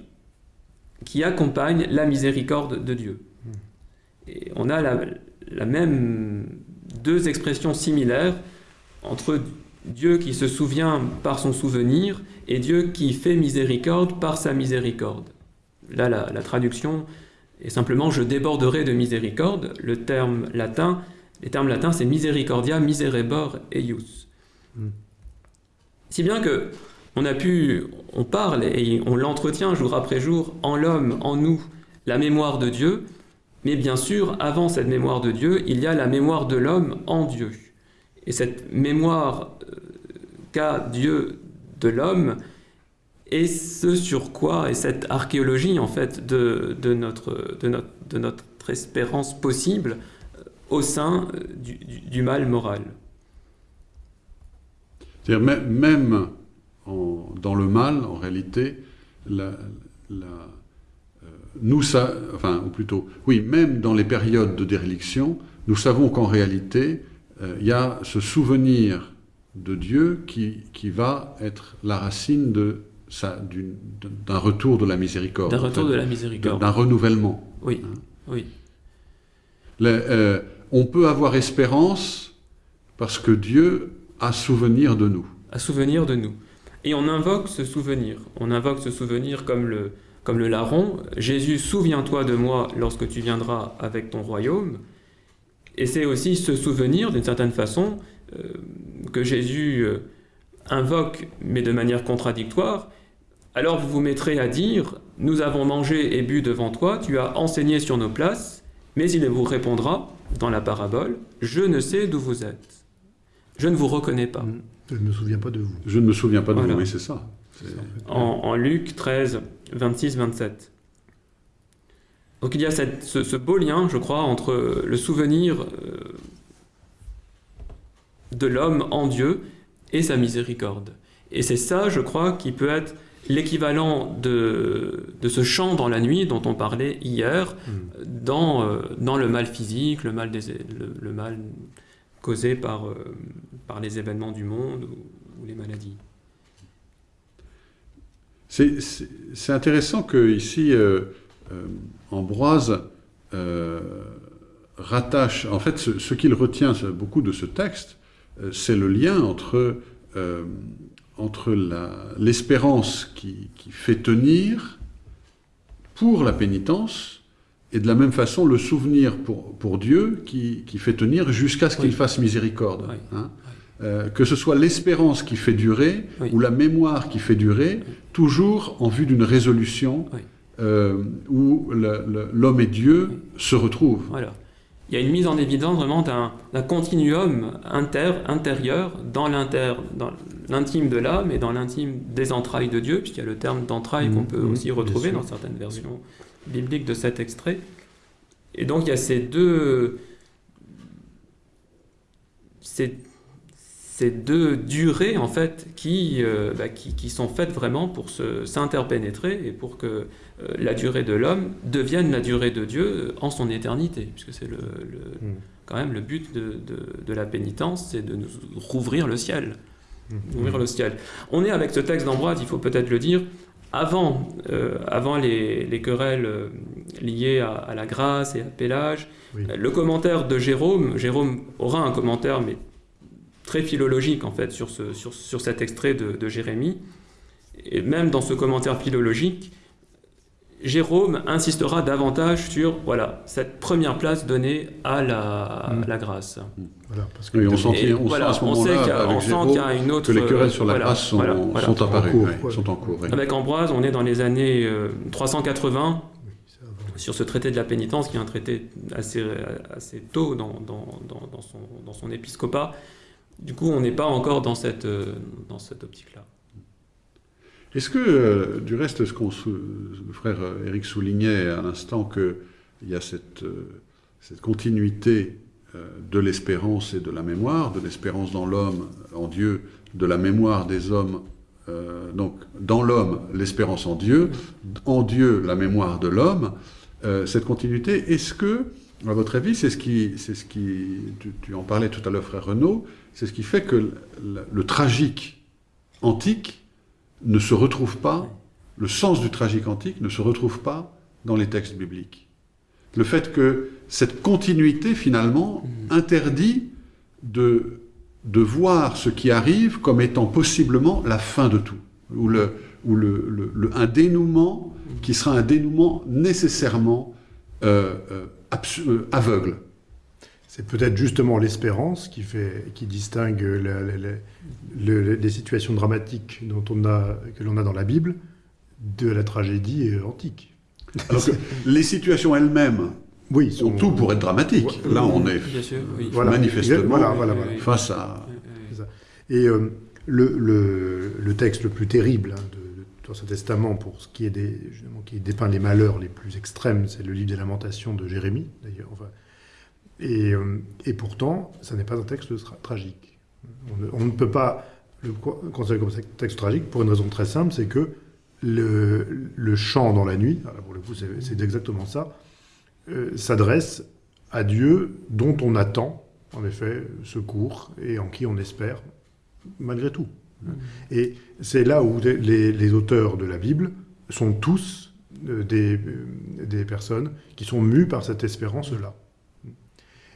qui accompagne la miséricorde de Dieu. Et on a la, la même deux expressions similaires entre Dieu qui se souvient par son souvenir et Dieu qui fait miséricorde par sa miséricorde. Là, la, la traduction et simplement je déborderai de miséricorde. Le terme latin, les termes latins, c'est misericordia, miserebor eius. Hmm. Si bien que on a pu, on parle et on l'entretient jour après jour en l'homme, en nous, la mémoire de Dieu, mais bien sûr, avant cette mémoire de Dieu, il y a la mémoire de l'homme en Dieu. Et cette mémoire euh, qu'a Dieu de l'homme, et ce sur quoi est cette archéologie en fait de, notre, espérance possible euh, au sein euh, du, mal moral. C'est-à-dire même en, dans le mal, en réalité, la, la, euh, nous, ça, enfin, ou plutôt, oui, même dans les périodes de déréliction, nous savons qu'en réalité, euh, il y a ce souvenir de Dieu qui, qui va être la racine de d'un retour de la miséricorde. D'un retour de la miséricorde. D'un renouvellement. Oui, hein. oui. Euh, on peut avoir espérance parce que Dieu a souvenir de nous. A souvenir de nous. Et on invoque ce souvenir. On invoque ce souvenir comme le, comme le larron. Jésus, souviens-toi de moi lorsque tu viendras avec ton royaume. Et c'est aussi ce souvenir, d'une certaine façon, euh, que Jésus euh, invoque, mais de manière contradictoire, alors vous vous mettrez à dire, nous avons mangé et bu devant toi, tu as enseigné sur nos places, mais il vous répondra, dans la parabole, je ne sais d'où vous êtes. Je ne vous reconnais pas. Je ne me souviens pas de vous. Je ne me souviens pas de vous, oui, c'est ça. En, Luc 13, 26, 27. Donc il y a ce, beau lien, je crois, entre le souvenir euh, de l'homme en Dieu et sa miséricorde. Et c'est ça, je crois, qui peut être l'équivalent de, de ce chant dans la nuit dont on parlait hier Mm. dans, euh, dans le mal physique, le mal, des, le, le mal causé par, euh, par les événements du monde ou, les maladies. C'est- intéressant que ici euh, euh, Ambroise rattache, en fait, ce, qu'il retient beaucoup de ce texte, c'est le lien entre, euh, entre l'espérance qui, qui fait tenir pour la pénitence et de la même façon le souvenir pour, pour Dieu qui, qui fait tenir jusqu'à ce qu'il Oui. fasse miséricorde. Oui. hein. Euh, que ce soit l'espérance qui fait durer ou la mémoire qui fait durer, toujours en vue d'une résolution euh, où l'homme et Dieu se retrouvent. Voilà. Il y a une mise en évidence vraiment d'un continuum inter, intérieur dans l'intime de l'âme et dans l'intime des entrailles de Dieu, puisqu'il y a le terme d'entrailles qu'on Mhm, peut mhm, aussi retrouver dans certaines versions bibliques de cet extrait. Et donc il y a ces deux, ces, ces deux durées en fait qui, euh, bah, qui, qui sont faites vraiment pour s'interpénétrer et pour que euh, la durée de l'homme devienne la durée de Dieu en son éternité, puisque c'est le, le- Mm. quand même le but de, de- de la pénitence, c'est de nous rouvrir le ciel. Mm. Ouvrir le ciel. On est avec ce texte d'Ambroise, il faut peut-être le dire, avant, euh, avant les, les querelles euh, liées à, à la grâce et à Pélage. Oui. Le commentaire de Jérôme, Jérôme aura un commentaire, mais très philologique en fait, sur, ce, sur, sur cet extrait de, de Jérémie. Et même dans ce commentaire philologique, Jérôme insistera davantage sur voilà, cette première place donnée à la, Mm. la grâce. Voilà, parce que Oui, on sent, Et on voilà, sent à ce on sait moment-là, qu'il y a- une autre. que les querelles sur la voilà, grâce sont, voilà, voilà. sont apparues, En cours, ouais, ouais. sont en cours. oui. Avec Ambroise, on est dans les années euh, 380 c'est avant. sur ce traité de la pénitence, qui est un traité assez, assez tôt dans, dans, dans, dans son, dans son épiscopat. Du coup, on n'est pas encore dans cette, euh, dans cette optique-là. Est-ce que, euh, du reste, ce qu'on le frère euh, Éric soulignait à l'instant, qu'il y a cette, euh, continuité euh, de l'espérance et de la mémoire, de l'espérance dans l'homme, en Dieu, de la mémoire des hommes, euh, donc dans l'homme, l'espérance en Dieu, en Dieu, la mémoire de l'homme, euh, cette continuité, est-ce que, à votre avis, c'est ce qui, c'est ce qui tu, en parlais tout à l'heure, frère Renaud, c'est ce qui fait que le tragique antique ne se retrouve pas, le sens du tragique antique ne se retrouve pas dans les textes bibliques. Le fait que cette continuité, finalement, interdit de, de voir ce qui arrive comme étant possiblement la fin de tout, ou, le, ou le, le- le- un dénouement qui sera un dénouement nécessairement euh, euh, euh, aveugle. C'est peut-être justement l'espérance qui, fait, qui distingue la- la- la- le- les situations dramatiques dont on a, que l'on a dans la Bible de la tragédie euh, antique. Alors que les situations elles-mêmes Oui, ont tout pour être dramatiques. Là, on est Bien sûr, oui. Voilà. manifestement Voilà, voilà, voilà. Oui, oui. face à... Et euh, le, le- le texte le plus terrible hein, de, de l'Ancien Testament, pour ce qui est des, justement, qui dépeint les malheurs les plus extrêmes, c'est le livre des Lamentations de Jérémie, d'ailleurs. Enfin, et, euh, et pourtant, ça n'est pas un texte tra- tragique. On ne, on ne peut pas le co- considérer comme un texte tragique pour une raison très simple, c'est que le, le chant dans la nuit, pour le coup c'est exactement ça, euh, s'adresse à Dieu dont on attend, en effet, secours et en qui on espère, malgré tout. Et c'est là où les, auteurs de la Bible sont tous euh, des, des personnes qui sont mues par cette espérance-là.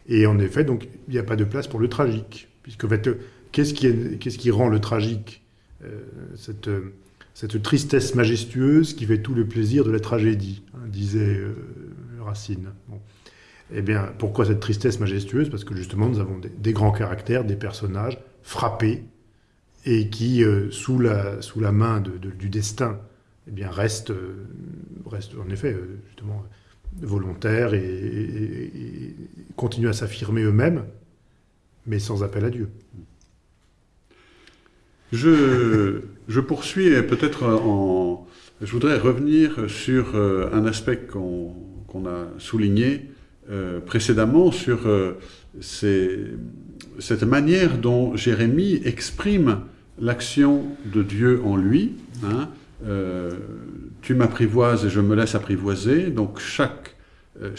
Et en effet, donc, il n'y a pas de place pour le tragique. Puisque, en fait, qu'est-ce qui, rend le tragique Euh, cette, euh, cette tristesse majestueuse qui fait tout le plaisir de la tragédie, hein, disait euh, Racine. Eh bien, pourquoi cette tristesse majestueuse? Parce que justement, nous avons des, grands caractères, des personnages frappés et qui, sous, la, sous la main du destin, eh bien, restent, restent en effet, justement, volontaires et, continuent à s'affirmer eux-mêmes, mais sans appel à Dieu. Je, je poursuis peut-être en... Je voudrais revenir sur euh, un aspect qu'on a souligné euh, précédemment, sur euh, cette manière dont Jérémie exprime l'action de Dieu en lui, hein, euh, tu m'apprivoises et je me laisse apprivoiser. Donc chaque euh,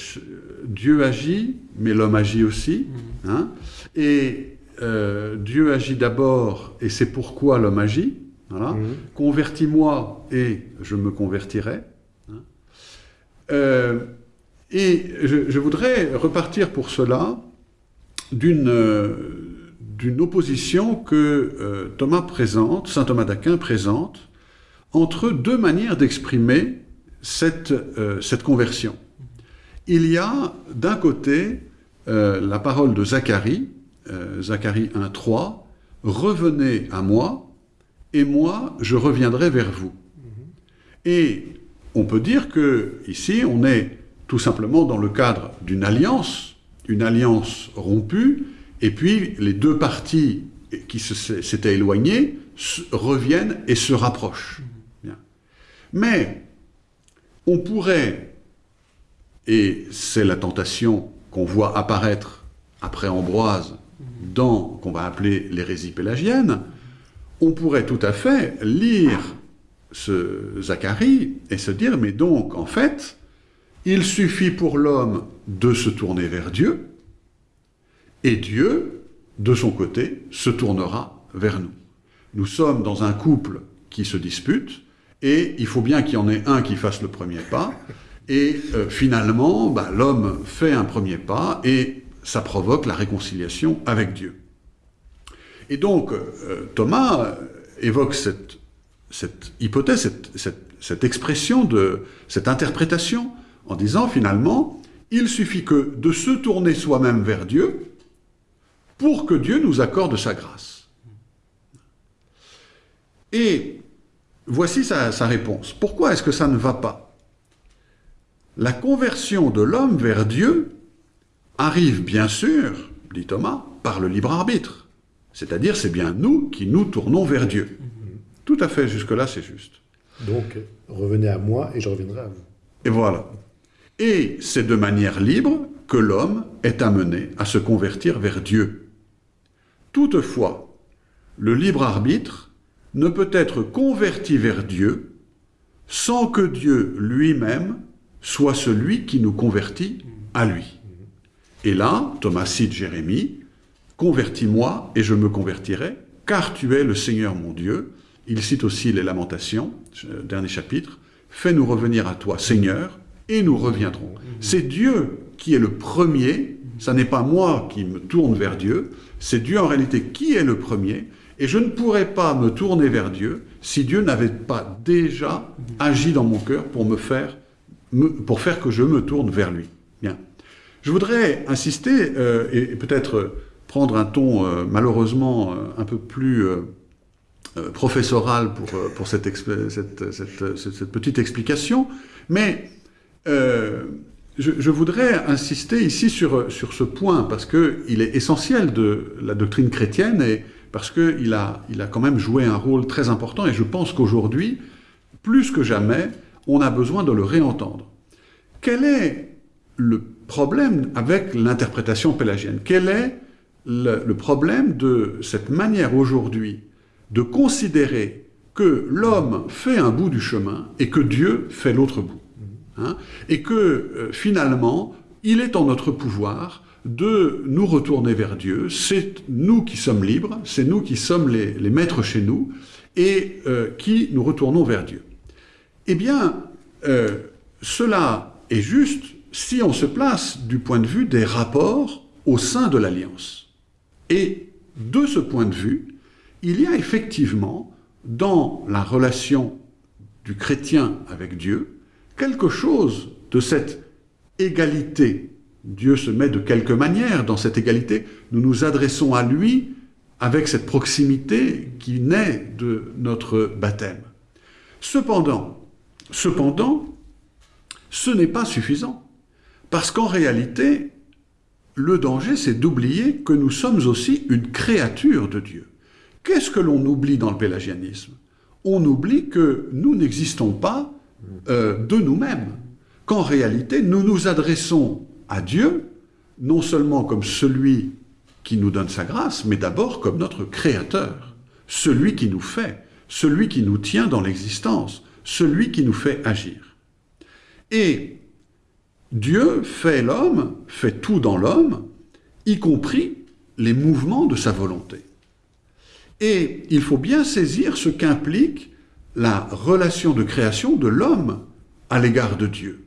Dieu agit, mais l'homme agit aussi. hein. Et euh, Dieu agit d'abord, et c'est pourquoi l'homme agit. Voilà. Mhm. Convertis-moi et je me convertirai. hein. Euh, et je, je voudrais repartir pour cela d'une euh, d'une opposition que Thomas présente, saint Thomas d'Aquin présente, entre deux manières d'exprimer cette, euh, cette conversion. Il y a d'un côté euh, la parole de Zacharie, euh, Zacharie 1.3, Revenez à moi, et moi je reviendrai vers vous. Et on peut dire que ici on est tout simplement dans le cadre d'une alliance, une alliance rompue, et puis les deux parties qui s'étaient éloignées reviennent et se rapprochent. Mais on pourrait, et c'est la tentation qu'on voit apparaître après Ambroise dans qu'on va appeler l'hérésie pélagienne, on pourrait tout à fait lire ce Zacharie et se dire, mais donc, en fait, il suffit pour l'homme de se tourner vers Dieu, et Dieu, de son côté, se tournera vers nous. Nous sommes dans un couple qui se dispute, et il faut bien qu'il y en ait un qui fasse le premier pas, et euh, finalement, bah, l'homme fait un premier pas, et ça provoque la réconciliation avec Dieu. Et donc, euh, Thomas euh, évoque cette, hypothèse, cette- cette expression, de, cette interprétation, en disant finalement, il suffit que de se tourner soi-même vers Dieu pour que Dieu nous accorde sa grâce. Et voici sa, sa réponse. Pourquoi est-ce que ça ne va pas? La conversion de l'homme vers Dieu arrive bien sûr, dit Thomas, par le libre arbitre. C'est-à-dire, c'est bien nous qui nous tournons vers Dieu. Tout à fait, jusque-là, c'est juste. Donc, revenez à moi et je reviendrai à vous. Et voilà. Et c'est de manière libre que l'homme est amené à se convertir vers Dieu. Toutefois, le libre arbitre ne peut être converti vers Dieu sans que Dieu lui-même soit celui qui nous convertit à lui. Et là, Thomas cite Jérémie, Convertis-moi et je me convertirai, car tu es le Seigneur mon Dieu. Il cite aussi les Lamentations, euh, dernier chapitre, Fais-nous revenir à toi, Seigneur, et nous reviendrons. C'est Dieu qui est le premier, ça n'est pas moi qui me tourne vers Dieu, c'est Dieu en réalité qui est le premier, et je ne pourrais pas me tourner vers Dieu si Dieu n'avait pas déjà agi dans mon cœur pour me faire, pour faire que je me tourne vers lui. Bien. Je voudrais insister euh, et, peut-être prendre un ton euh, malheureusement euh, un peu plus professoral pour, pour cette, cette- petite explication, mais je, je voudrais insister ici sur, sur ce point parce qu'il est essentiel de la doctrine chrétienne et parce qu'il a, il a quand même joué un rôle très important et je pense qu'aujourd'hui, plus que jamais, on a besoin de le réentendre. Quel est le problème avec l'interprétation pélagienne? Quel est le, problème de cette manière aujourd'hui de considérer que l'homme fait un bout du chemin et que Dieu fait l'autre bout Hein? Et que euh, finalement, il est en notre pouvoir de nous retourner vers Dieu. C'est nous qui sommes libres, c'est nous qui sommes les, maîtres chez nous et euh, qui nous retournons vers Dieu. Eh bien, euh, cela est juste si on se place du point de vue des rapports au sein de l'Alliance. Et de ce point de vue, il y a effectivement dans la relation du chrétien avec Dieu quelque chose de cette égalité. Dieu se met de quelque manière dans cette égalité. Nous nous adressons à lui avec cette proximité qui naît de notre baptême. Cependant, cependant, ce n'est pas suffisant. Parce qu'en réalité, le danger, c'est d'oublier que nous sommes aussi une créature de Dieu. Qu'est-ce que l'on oublie dans le pélagianisme? On oublie que nous n'existons pas euh, de nous-mêmes, qu'en réalité, nous nous adressons à Dieu, non seulement comme celui qui nous donne sa grâce, mais d'abord comme notre Créateur, celui qui nous fait, celui qui nous tient dans l'existence, celui qui nous fait agir. Et Dieu fait l'homme, fait tout dans l'homme, y compris les mouvements de sa volonté. Et il faut bien saisir ce qu'implique la relation de création de l'homme à l'égard de Dieu.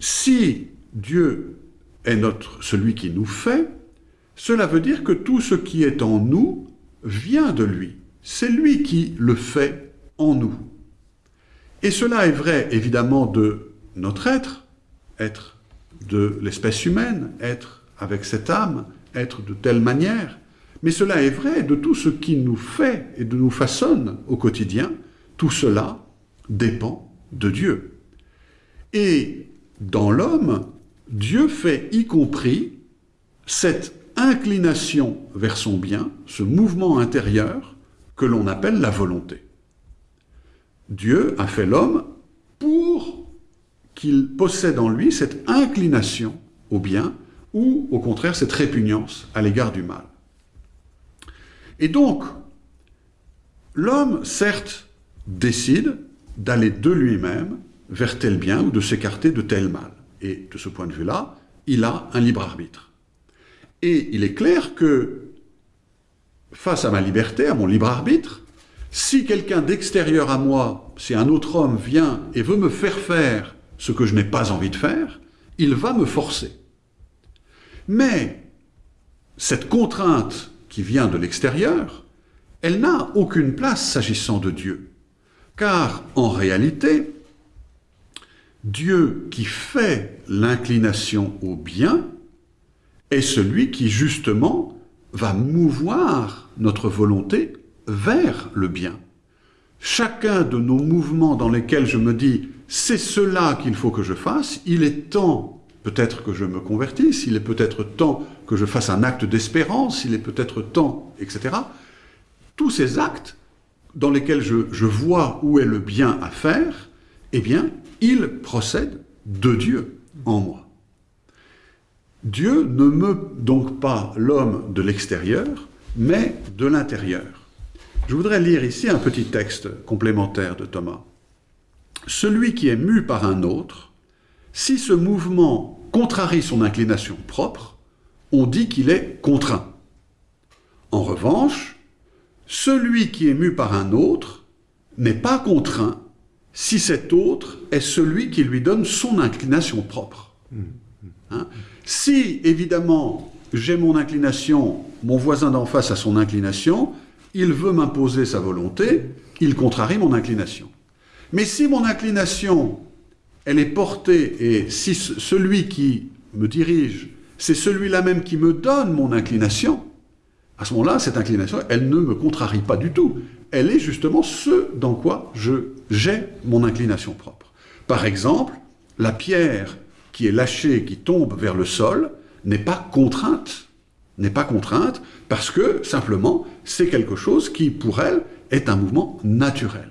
Si Dieu est notre, celui qui nous fait, cela veut dire que tout ce qui est en nous vient de lui. C'est lui qui le fait en nous. Et cela est vrai évidemment de notre être, être de l'espèce humaine, être avec cette âme, être de telle manière, mais cela est vrai de tout ce qui nous fait et de nous façonne au quotidien. Tout cela dépend de Dieu. Et dans l'homme, Dieu fait y compris cette inclination vers son bien, ce mouvement intérieur que l'on appelle la volonté. Dieu a fait l'homme pour qu'il possède en lui cette inclination au bien ou au contraire cette répugnance à l'égard du mal. Et donc, l'homme, certes, décide d'aller de lui-même vers tel bien ou de s'écarter de tel mal? Et de ce point de vue-là, il a un libre arbitre. Et il est clair que, face à ma liberté, à mon libre arbitre, si quelqu'un d'extérieur à moi, si un autre homme vient et veut me faire faire ce que je n'ai pas envie de faire, il va me forcer. Mais cette contrainte qui vient de l'extérieur, elle n'a aucune place s'agissant de Dieu. Car en réalité, Dieu qui fait l'inclination au bien est celui qui justement va mouvoir notre volonté vers le bien. Chacun de nos mouvements dans lesquels je me dis c'est cela qu'il faut que je fasse, il est temps peut-être que je me convertisse, il est peut-être temps que je fasse un acte d'espérance, il est peut-être temps, etc. Tous ces actes dans lesquels je, je vois où est le bien à faire, eh bien, il procède de Dieu en moi. Dieu ne meut donc pas l'homme de l'extérieur, mais de l'intérieur. Je voudrais lire ici un petit texte complémentaire de Thomas. Celui qui est mu par un autre, si ce mouvement contrarie son inclination propre, on dit qu'il est contraint. En revanche, celui qui est mu par un autre n'est pas contraint si cet autre est celui qui lui donne son inclination propre. Hein? si, évidemment, j'ai mon inclination, mon voisin d'en face a son inclination, il veut m'imposer sa volonté, il contrarie mon inclination. Mais si mon inclination, elle est portée, et si celui qui me dirige, c'est celui-là même qui me donne mon inclination, à ce moment-là, cette inclination, elle ne me contrarie pas du tout. Elle est justement ce dans quoi je j'ai mon inclination propre. Par exemple, la pierre qui est lâchée, qui tombe vers le sol, n'est pas contrainte. N'est pas contrainte parce que, simplement, c'est quelque chose qui, pour elle, est un mouvement naturel.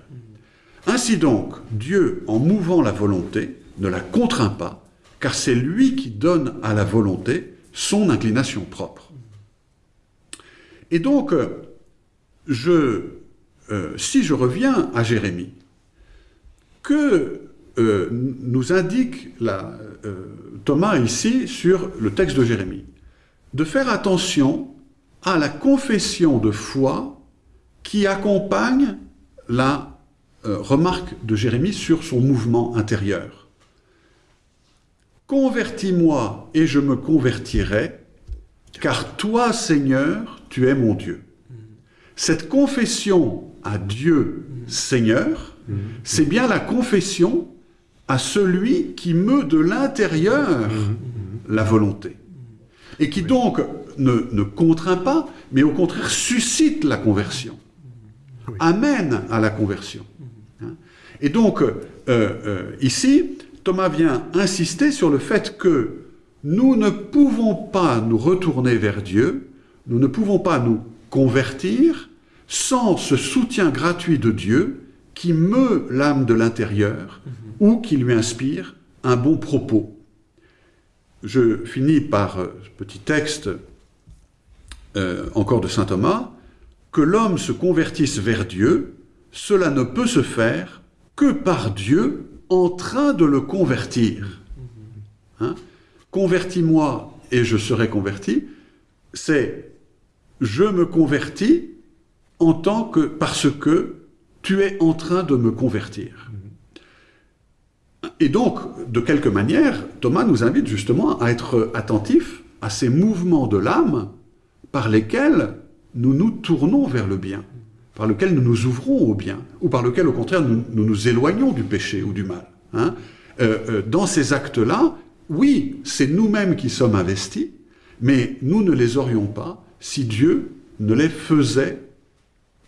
Ainsi donc, Dieu, en mouvant la volonté, ne la contraint pas, car c'est lui qui donne à la volonté son inclination propre. Et donc, je, euh, si je reviens à Jérémie, que euh, nous indique la, euh, Thomas ici sur le texte de Jérémie De faire attention à la confession de foi qui accompagne la remarque de Jérémie sur son mouvement intérieur. Convertis-moi et je me convertirai, car toi, Seigneur, tu es mon Dieu. Cette confession à Dieu, Seigneur, c'est bien la confession à celui qui meut de l'intérieur la volonté. Et qui donc ne, contraint pas, mais au contraire suscite la conversion. Amène à la conversion. Hein. Et donc, euh, euh, ici, Thomas vient insister sur le fait que nous ne pouvons pas nous retourner vers Dieu, nous ne pouvons pas nous convertir sans ce soutien gratuit de Dieu qui meut l'âme de l'intérieur ou qui lui inspire un bon propos. Je finis par ce petit texte euh, encore de saint Thomas, que l'homme se convertisse vers Dieu cela ne peut se faire que par Dieu en train de le convertir. Hein? Convertis-moi et je serai converti, c'est je me convertis en tant que parce que tu es en train de me convertir. Et donc, de quelque manière, Thomas nous invite justement à être attentifs à ces mouvements de l'âme par lesquels nous nous tournons vers le bien, par lesquels nous nous ouvrons au bien, ou par lesquels, au contraire, nous nous, éloignons du péché ou du mal. Hein. Euh, euh, dans ces actes-là, oui, c'est nous-mêmes qui sommes investis, mais nous ne les aurions pas si Dieu ne les faisait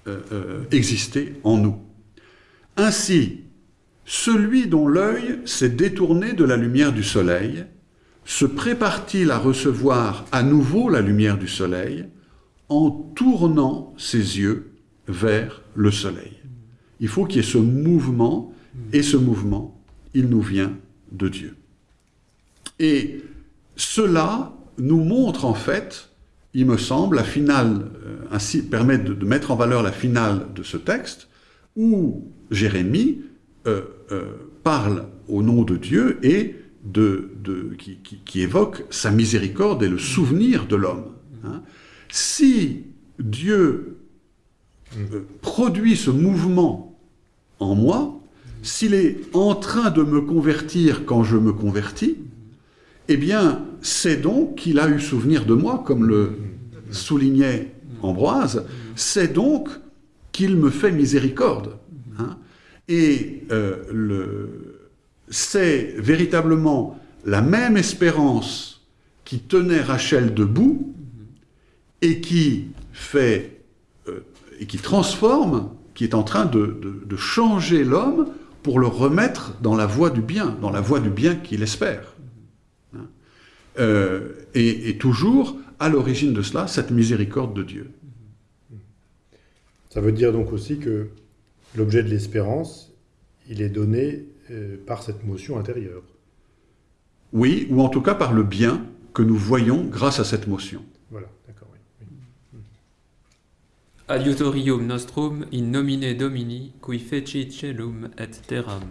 euh, exister en nous. Ainsi, celui dont l'œil s'est détourné de la lumière du soleil se prépare-t-il à recevoir à nouveau la lumière du soleil en tournant ses yeux vers le soleil? Il faut qu'il y ait ce mouvement, et ce mouvement, il nous vient de Dieu. Et cela nous montre en fait, il me semble, la finale, euh, ainsi permet de, mettre en valeur la finale de ce texte, où Jérémie euh, euh, parle au nom de Dieu et qui, évoque sa miséricorde et le souvenir de l'homme. Hein. Si Dieu produit ce mouvement en moi, s'il est en train de me convertir quand je me convertis, eh bien, c'est donc qu'il a eu souvenir de moi, comme le soulignait Ambroise, c'est donc qu'il me fait miséricorde. Hein. Et euh, c'est véritablement la même espérance qui tenait Rachel debout et qui fait euh, et qui transforme, qui est en train de, changer l'homme pour le remettre dans la voie du bien, dans la voie du bien qu'il espère. Euh, et, toujours à l'origine de cela, cette miséricorde de Dieu. Ça veut dire donc aussi que l'objet de l'espérance, il est donné euh, par cette motion intérieure. Oui, ou en tout cas par le bien que nous voyons grâce à cette motion. Voilà, d'accord, oui. Adiutorium nostrum in nomine Domini, qui feci celum et terram.